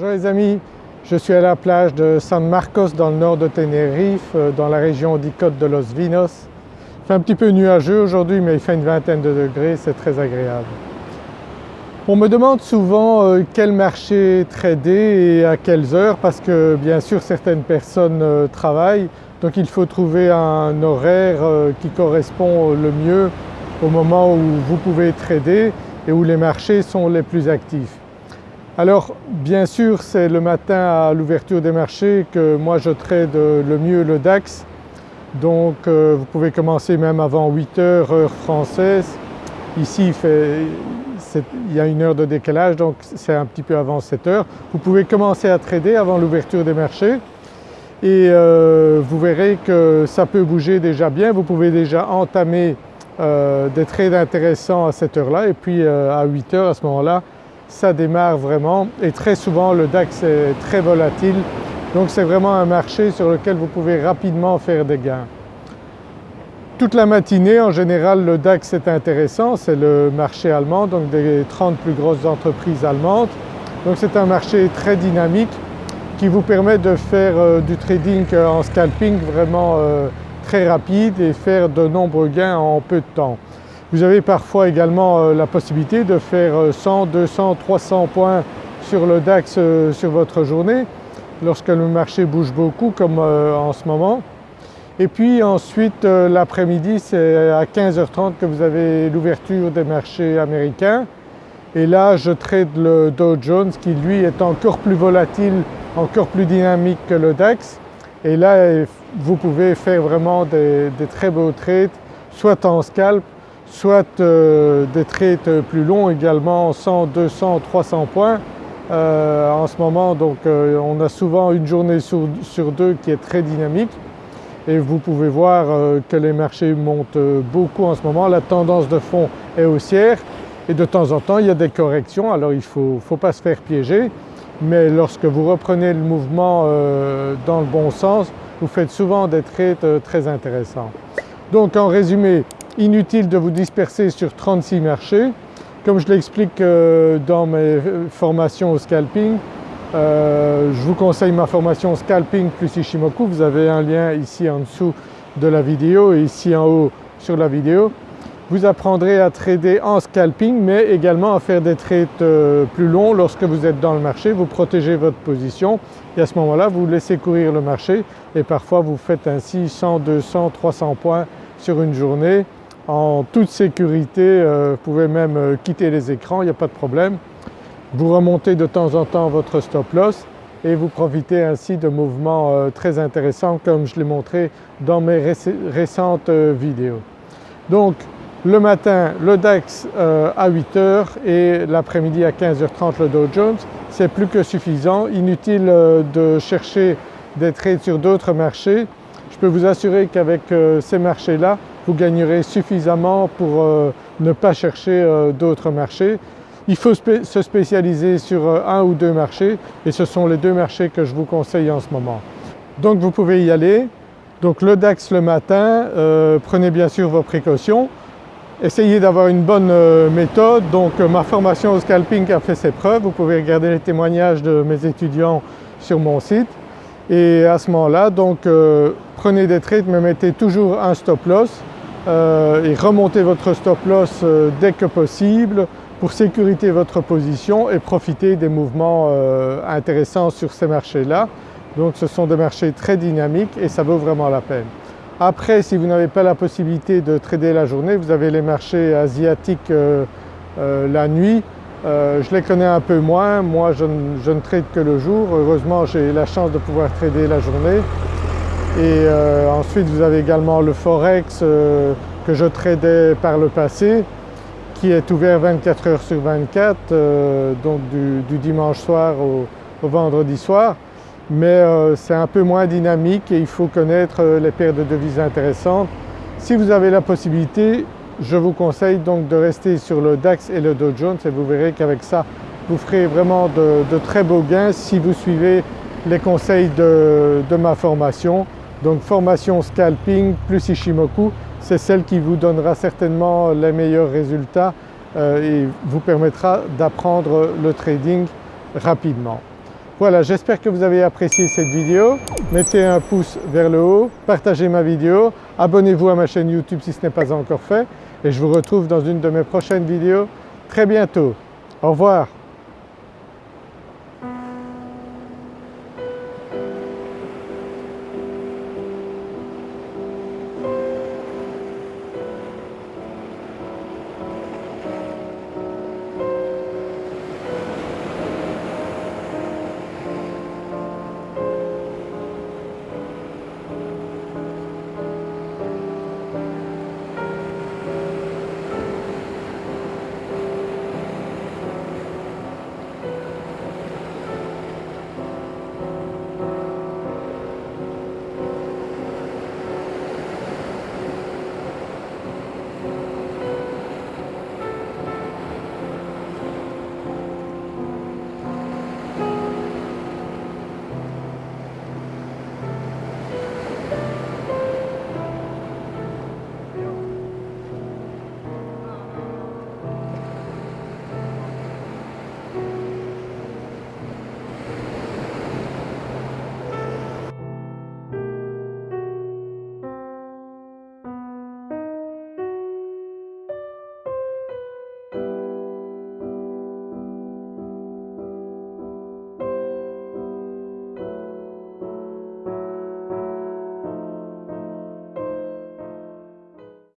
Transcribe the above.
les amis, je suis à la plage de San Marcos dans le nord de Tenerife, euh, dans la région d'Icôte de Los Vinos. Il fait un petit peu nuageux aujourd'hui mais il fait une vingtaine de degrés, c'est très agréable. On me demande souvent euh, quel marché trader et à quelles heures parce que bien sûr certaines personnes euh, travaillent donc il faut trouver un horaire qui correspond le mieux au moment où vous pouvez trader et où les marchés sont les plus actifs. Alors bien sûr c'est le matin à l'ouverture des marchés que moi je trade le mieux le DAX donc euh, vous pouvez commencer même avant 8 heures heure française. Ici il y a une heure de décalage donc c'est un petit peu avant 7 heures. Vous pouvez commencer à trader avant l'ouverture des marchés et euh, vous verrez que ça peut bouger déjà bien. Vous pouvez déjà entamer euh, des trades intéressants à cette heure-là et puis à 8 heures à ce moment-là ça démarre vraiment et très souvent le DAX est très volatile donc c'est vraiment un marché sur lequel vous pouvez rapidement faire des gains. Toute la matinée en général le DAX est intéressant, c'est le marché allemand donc des 30 plus grosses entreprises allemandes. Donc c'est un marché très dynamique qui vous permet de faire euh, du trading euh, en scalping vraiment euh, très rapide et faire de nombreux gains en peu de temps. Vous avez parfois également euh, la possibilité de faire 100, 200, 300 points sur le DAX euh, sur votre journée lorsque le marché bouge beaucoup comme euh, en ce moment. Et puis ensuite l'après-midi c'est à 15h30 que vous avez l'ouverture des marchés américains et là je trade le Dow Jones qui lui est encore plus volatile, encore plus dynamique que le DAX et là vous pouvez faire vraiment des, des très beaux trades soit en scalp soit euh, des trades plus longs également 100, 200, 300 points. Euh, en ce moment donc euh, on a souvent une journée sur, deux qui est très dynamique et vous pouvez voir que les marchés montent beaucoup en ce moment. La tendance de fond est haussière et de temps en temps il y a des corrections alors il ne faut, faut, pas se faire piéger mais lorsque vous reprenez le mouvement dans le bon sens vous faites souvent des trades très intéressants. Donc en résumé Inutile de vous disperser sur 36 marchés. Comme je l'explique euh, dans mes formations au scalping, euh, je vous conseille ma formation scalping plus Ishimoku, vous avez un lien ici en dessous de la vidéo et ici en haut sur la vidéo. Vous apprendrez à trader en scalping mais également à faire des trades euh, plus longs lorsque vous êtes dans le marché, vous protégez votre position et à ce moment-là vous laissez courir le marché et parfois vous faites ainsi 100, 200, 300 points sur une journée en toute sécurité, euh, vous pouvez même euh, quitter les écrans, il n'y a pas de problème. Vous remontez de temps en temps votre stop loss et vous profitez ainsi de mouvements euh, très intéressants comme je l'ai montré dans mes récentes vidéos. Donc le matin le DAX à 8h et l'après-midi à 15h30 le Dow Jones, c'est plus que suffisant. Inutile de chercher des trades sur d'autres marchés. Je peux vous assurer qu'avec ces marchés-là, vous gagnerez suffisamment pour euh, ne pas chercher euh, d'autres marchés. Il faut se spécialiser sur euh, un ou deux marchés et ce sont les deux marchés que je vous conseille en ce moment. Donc vous pouvez y aller. Donc le DAX le matin, prenez bien sûr vos précautions. Essayez d'avoir une bonne méthode. Donc ma formation au scalping a fait ses preuves. Vous pouvez regarder les témoignages de mes étudiants sur mon site. Et à ce moment-là, donc prenez des trades mais mettez toujours un stop loss euh, et remontez votre stop loss euh, dès que possible pour sécuriser votre position et profiter des mouvements euh, intéressants sur ces marchés-là. Donc ce sont des marchés très dynamiques et ça vaut vraiment la peine. Après si vous n'avez pas la possibilité de trader la journée, vous avez les marchés asiatiques la nuit. Je les connais un peu moins, moi je ne trade que le jour. Heureusement j'ai la chance de pouvoir trader la journée. Et euh, ensuite vous avez également le Forex euh, que je tradais par le passé qui est ouvert 24 heures sur 24 euh, donc du, dimanche soir au, vendredi soir mais c'est un peu moins dynamique et il faut connaître les paires de devises intéressantes. Si vous avez la possibilité, je vous conseille donc de rester sur le DAX et le Dow Jones et vous verrez qu'avec ça vous ferez vraiment de, très beaux gains si vous suivez les conseils de ma formation. Donc formation scalping plus Ishimoku, c'est celle qui vous donnera certainement les meilleurs résultats euh, et vous permettra d'apprendre le trading rapidement. Voilà, j'espère que vous avez apprécié cette vidéo. Mettez un pouce vers le haut, partagez ma vidéo, abonnez-vous à ma chaîne YouTube si ce n'est pas encore fait et je vous retrouve dans une de mes prochaines vidéos très bientôt. Au revoir.